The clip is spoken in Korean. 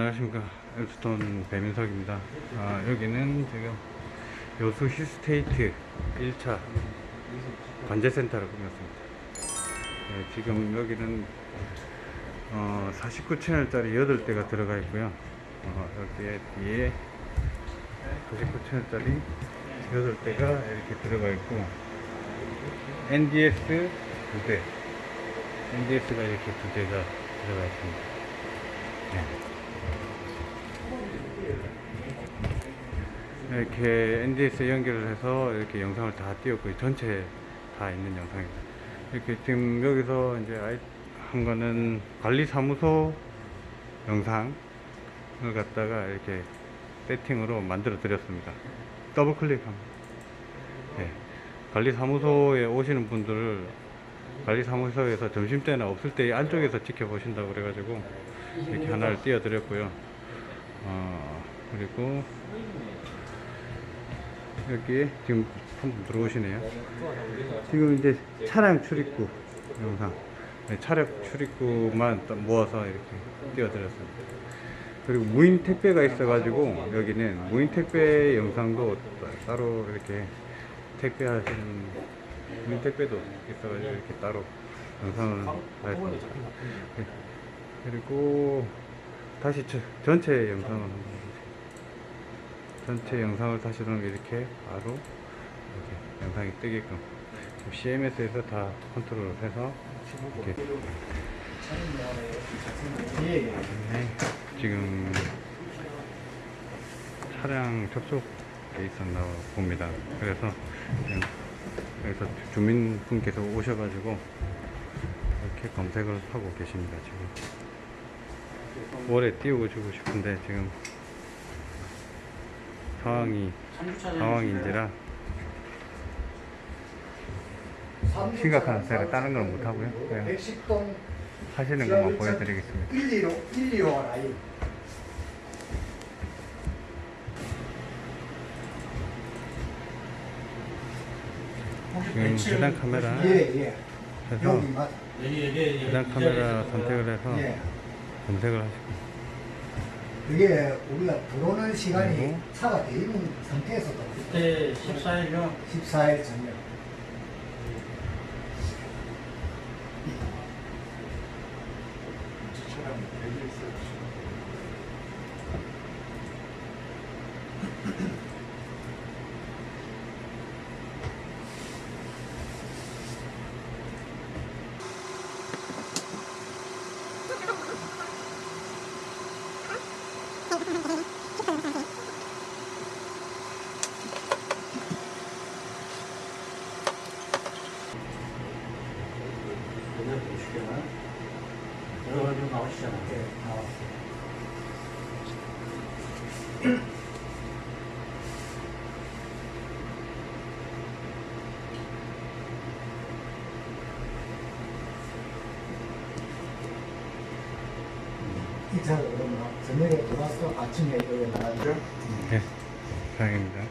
안녕하십니까. 엘스톤 배민석입니다. 아, 여기는 지금 여수 힐스테이트 1차 관제센터를 꾸몄습니다. 네, 지금 여기는 어, 49채널짜리 8대가 들어가 있고요. 어, 여기에 뒤에 49채널짜리 8대가 이렇게 들어가 있고 NDS 2대. NDS가 이렇게 두 대가 들어가 있습니다. 네. 이렇게 NDS 연결을 해서 이렇게 영상을 다 띄웠고 전체 다 있는 영상입니다. 이렇게 지금 여기서 이제 한 거는 관리사무소 영상을 갖다가 이렇게 세팅으로 만들어 드렸습니다. 더블 클릭하면. 네. 관리사무소에 오시는 분들을 관리사무소에서 점심때나 없을 때 안쪽에서 지켜보신다고 그래가지고 이렇게 하나를 띄워 드렸고요. 어, 그리고 여기에 지금 한 분 들어오시네요. 지금 이제 차량 출입구 영상, 네, 차량 출입구만 딱 모아서 이렇게 띄워드렸습니다. 그리고 무인 택배가 있어 가지고 여기는 무인 택배 영상도 따- 따로 이렇게 택배 하시는 무인 택배도 있어가지고 이렇게 따로 영상을 하였습니다. 네. 그리고 다시 저- 전체 영상을. 전체 영상을 다시 보면 이렇게 바로 이렇게 영상이 뜨게끔 CMS에서 다 컨트롤을 해서 이렇게 네, 지금 차량 접촉돼 있었나 봅니다. 그래서 여기서 주민분께서 오셔가지고 이렇게 검색을 하고 계십니다. 지금 월에 띄우고 주고 싶은데 지금 상황이 상황인지라 심각한 세가 다른 걸 못 하고요. 그냥 110동 하시는 것만 보여드리겠습니다. 1, 2호 1, 2호 라인 지금 해당 카메라. 예예. 해서 여기 맞 해당 카메라 선택을 해서 예. 검색을 하시고 그게 우리가 들어오는 시간이 차가 돼 있는 상태에서도 그때 14일요. 14일 전에 그냥 보시게나. 들어가지고 나오시잖아. 예, 나왔어요. 이 차가 그러면 저녁에 들어와서 아침에 여기 나가죠? 네, 다행입니다.